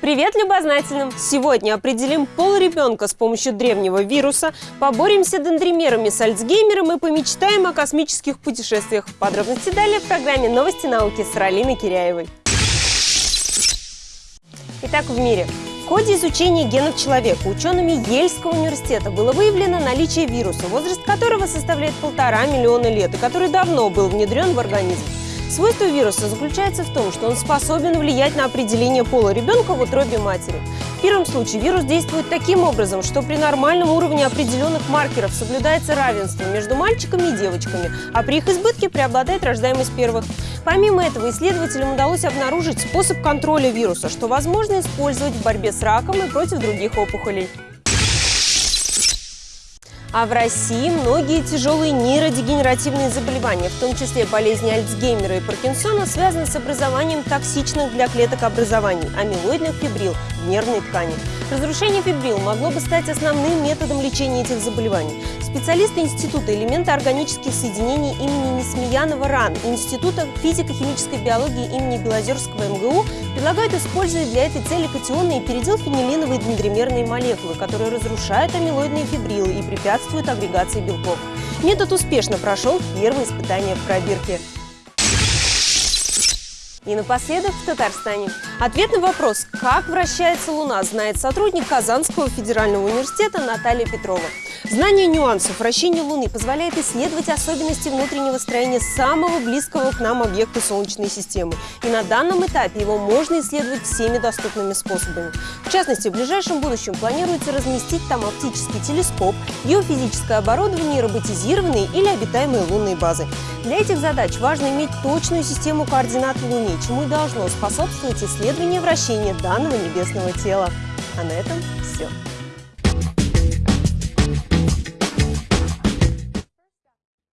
Привет любознательным! Сегодня определим пол ребенка с помощью древнего вируса, поборемся дендримерами с Альцгеймером и помечтаем о космических путешествиях. Подробности далее в программе «Новости науки» с Ралиной Киряевой. Итак, в мире. В ходе изучения генов человека учеными Ельского университета было выявлено наличие вируса, возраст которого составляет полтора миллиона лет и который давно был внедрен в организм. Свойство вируса заключается в том, что он способен влиять на определение пола ребенка в утробе матери. В первом случае вирус действует таким образом, что при нормальном уровне определенных маркеров соблюдается равенство между мальчиками и девочками, а при их избытке преобладает рождаемость первых. Помимо этого, исследователям удалось обнаружить способ контроля вируса, что возможно использовать в борьбе с раком и против других опухолей. А в России многие тяжелые нейродегенеративные заболевания, в том числе болезни Альцгеймера и Паркинсона, связаны с образованием токсичных для клеток образований – амилоидных фибрил в нервной ткани. Разрушение фибрил могло бы стать основным методом лечения этих заболеваний. Специалисты Института элементоорганических соединений имени Несмеянова РАН Института физико-химической биологии имени Белозерского МГУ предлагают использовать для этой цели катионные передел-фенилиновые дендримерные молекулы, которые разрушают амилоидные фибрилы и препятствуют агрегации белков. Метод успешно прошел первые испытания в пробирке. И напоследок в Татарстане. Ответ на вопрос, как вращается Луна, знает сотрудник Казанского федерального университета Наталья Петрова. Знание нюансов вращения Луны позволяет исследовать особенности внутреннего строения самого близкого к нам объекта Солнечной системы. И на данном этапе его можно исследовать всеми доступными способами. В частности, в ближайшем будущем планируется разместить там оптический телескоп, геофизическое оборудование роботизированные или обитаемые лунные базы. Для этих задач важно иметь точную систему координат в Луне, чему и должно способствовать исследование вращения данного небесного тела. А на этом все.